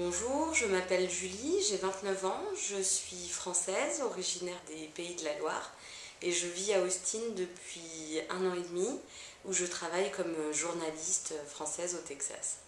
Bonjour, je m'appelle Julie, j'ai 29 ans, je suis française, originaire des Pays de la Loire et je vis à Austin depuis un an et demi où je travaille comme journaliste française au Texas.